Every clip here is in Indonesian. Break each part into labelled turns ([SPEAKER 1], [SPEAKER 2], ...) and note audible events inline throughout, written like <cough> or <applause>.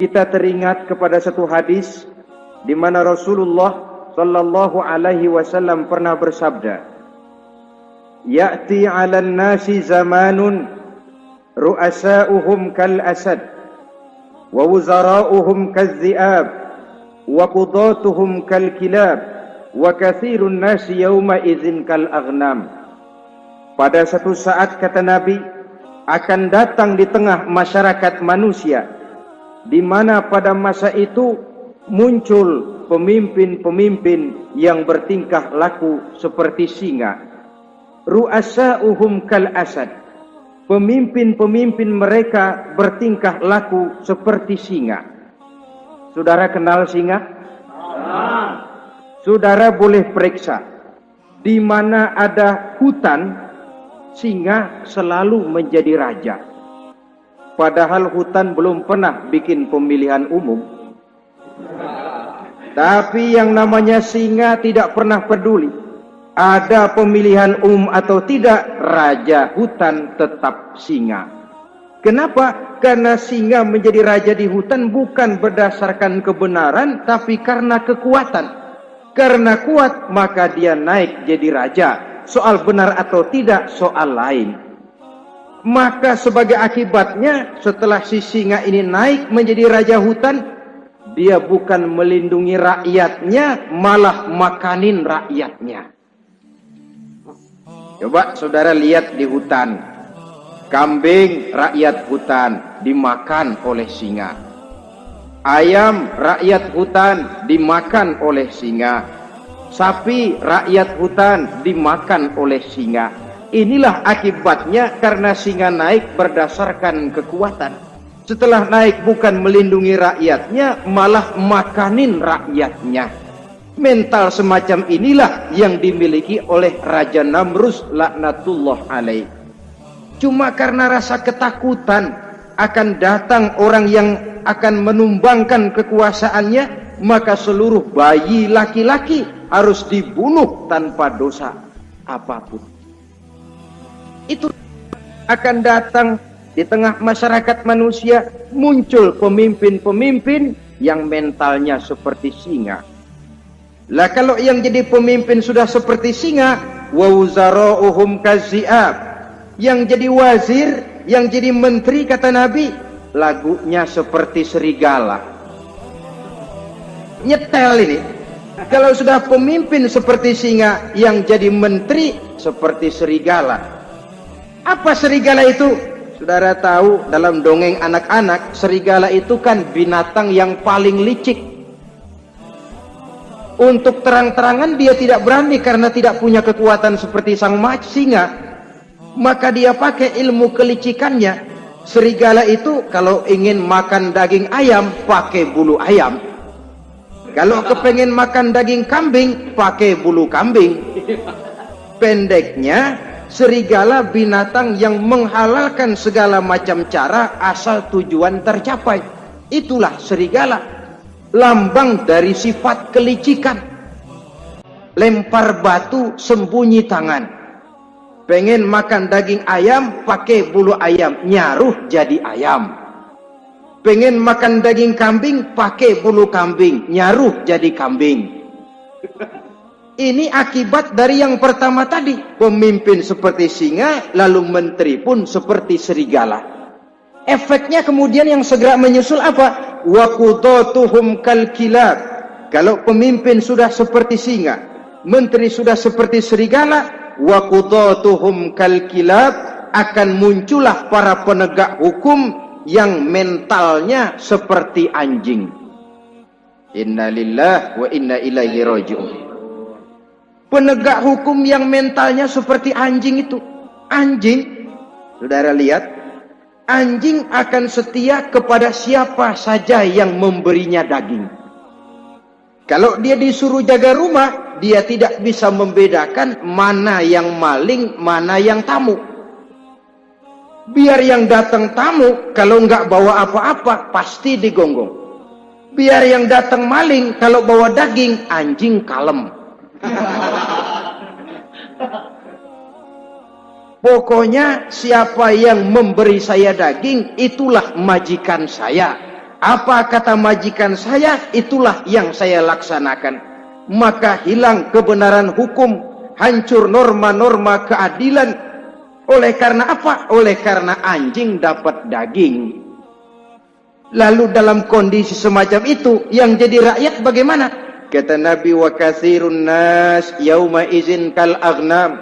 [SPEAKER 1] kita teringat kepada satu hadis di mana Rasulullah sallallahu alaihi wasallam pernah bersabda Ya'ti 'alan nasi zamanun ru'asa'uhum kal asad wa wuzara'uhum kal zi'ab wa qudatuhum kal kilab wa kathirun nasi yawma idzin kal aghnam Pada satu saat kata Nabi akan datang di tengah masyarakat manusia di mana pada masa itu muncul pemimpin-pemimpin yang bertingkah laku seperti singa. Ru'asa'uhum kal asad. Pemimpin-pemimpin mereka bertingkah laku seperti singa. Saudara kenal singa? Saudara boleh periksa. Di mana ada hutan, singa selalu menjadi raja. Padahal hutan belum pernah bikin pemilihan umum. Tapi yang namanya singa tidak pernah peduli. Ada pemilihan umum atau tidak, raja hutan tetap singa. Kenapa? Karena singa menjadi raja di hutan bukan berdasarkan kebenaran, tapi karena kekuatan. Karena kuat, maka dia naik jadi raja. Soal benar atau tidak, soal lain. Maka sebagai akibatnya, setelah si singa ini naik menjadi raja hutan, dia bukan melindungi rakyatnya, malah makanin rakyatnya. Coba saudara lihat di hutan. Kambing rakyat hutan dimakan oleh singa. Ayam rakyat hutan dimakan oleh singa. Sapi rakyat hutan dimakan oleh singa. Inilah akibatnya karena singa naik berdasarkan kekuatan. Setelah naik bukan melindungi rakyatnya, malah makanin rakyatnya. Mental semacam inilah yang dimiliki oleh Raja Namrus laknatullah alaih. Cuma karena rasa ketakutan akan datang orang yang akan menumbangkan kekuasaannya, maka seluruh bayi laki-laki harus dibunuh tanpa dosa apa pun. Itu akan datang di tengah masyarakat manusia muncul pemimpin-pemimpin yang mentalnya seperti singa. Lah kalau yang jadi pemimpin sudah seperti singa, wa wuzara'uhum kazi'ab. Yang jadi wazir, yang jadi menteri kata Nabi, lagunya seperti serigala. Nyetel ini. Kalau sudah pemimpin seperti singa, yang jadi menteri seperti serigala. Apa serigala itu? Saudara tahu dalam dongeng anak-anak, serigala itu kan binatang yang paling licik. Untuk terang-terangan dia tidak berani karena tidak punya kekuatan seperti sang singa. Maka dia pakai ilmu kelicikannya. Serigala itu kalau ingin makan daging ayam, pakai bulu ayam. Kalau kepengen makan daging kambing, pakai bulu kambing. Pendeknya, serigala binatang yang menghalalkan segala macam cara asal tujuan tercapai. Itulah serigala. Lambang dari sifat kelicikan. Lempar batu sembunyi tangan. Pengen makan daging ayam pakai bulu ayam. Nyaruh jadi ayam. Pengen makan daging kambing pakai bulu kambing. Nyaruh jadi kambing. <laughs> Ini akibat dari yang pertama tadi. Pemimpin seperti singa, lalu menteri pun seperti serigala. Efeknya kemudian yang segera menyusul apa? Wakudatuhum kal kilab. Kalau pemimpin sudah seperti singa, menteri sudah seperti serigala, wakudatuhum kal kilab akan muncullah para penegak hukum yang mentalnya seperti anjing. Inna lillah wa inna ilaihi raji'un penegak hukum yang mentalnya seperti anjing itu. Anjing, saudara lihat, anjing akan setia kepada siapa saja yang memberinya daging. Kalau dia disuruh jaga rumah, dia tidak bisa membedakan mana yang maling, mana yang tamu. Biar yang datang tamu, kalau nggak bawa apa-apa, pasti digonggong. Biar yang datang maling, kalau bawa daging, anjing kalem. <laughs> Pokoknya siapa yang memberi saya daging itulah majikan saya. Apa kata majikan saya, itulah yang saya laksanakan. Maka hilang kebenaran hukum, hancur norma-norma keadilan. Oleh karena apa? Oleh karena anjing dapat daging. Lalu dalam kondisi semacam itu, yang jadi rakyat bagaimana? Kata Nabi wa kathirun nas yauma izin kal aghnam.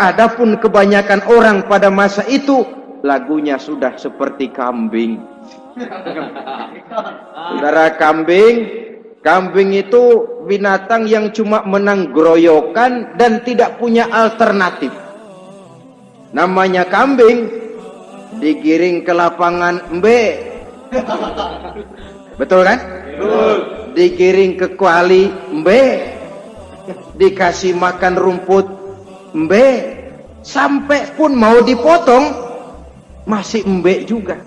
[SPEAKER 1] Adapun kebanyakan orang pada masa itu lagunya sudah seperti kambing. <laughs> Saudara kambing, kambing itu binatang yang cuma menang groyokan dan tidak punya alternatif. Namanya kambing digiring ke lapangan mbe. <laughs> Betul kan? Betul. Digiring ke kuali mbe. Dikasih makan rumput mbe. Sampai pun mau dipotong masih mbe juga.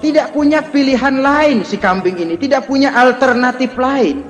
[SPEAKER 1] Tidak punya pilihan lain si kambing ini. Tidak punya alternatif lain